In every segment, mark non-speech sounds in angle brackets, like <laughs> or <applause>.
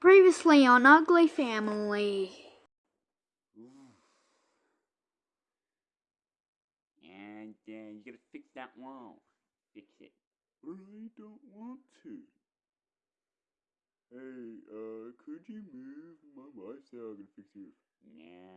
Previously on Ugly Family. And uh, you gotta fix that wall. Fix it. I don't want to. Hey, uh, could you move? My wife said I'm gonna fix your No.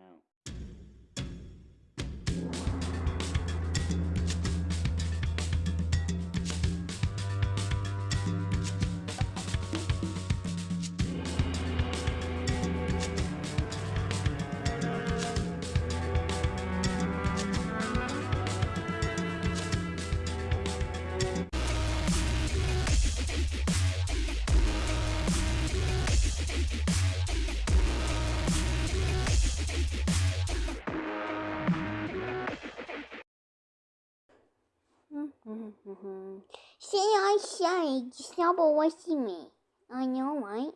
Say I sorry, just to see me. I know, right?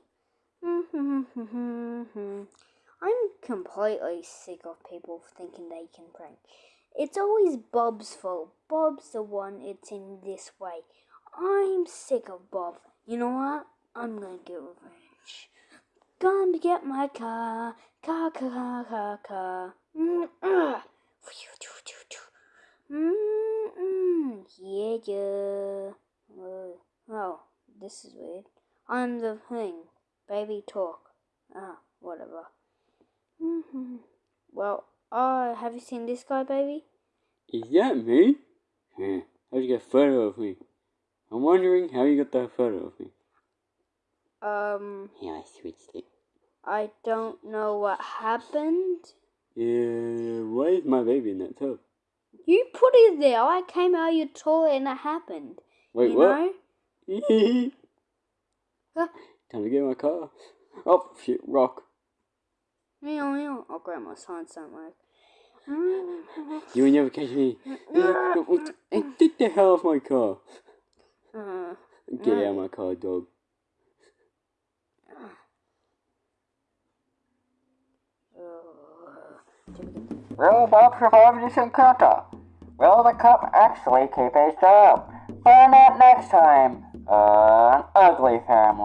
Mm-hmm, mm-hmm, mm-hmm. I'm completely sick of people thinking they can prank. It's always Bob's fault. Bob's the one it's in this way. I'm sick of Bob. You know what? I'm gonna get revenge. Gonna get my car, car, car, car, car, car. Yeah, yeah. Uh, oh, this is weird. I'm the thing. Baby talk. Ah, whatever. hmm <laughs> Well, uh, have you seen this guy, baby? Is that me? Huh. How'd you get a photo of me? I'm wondering how you got that photo of me. Um, Yeah, I switched it. I don't know what happened. Yeah, why is my baby in that tub? You put it there. I came out of your toilet and it happened. Wait, you what? know? <laughs> Time to get in my car. Oh, shit, rock. Meow, meow. Oh, grandma's signs don't work. You will never catch me. <laughs> Get the hell off my car. Uh, Get out of my car, dog. Will Bob survive this encounter? Will the cop actually keep his job? Find out next time on Ugly Family.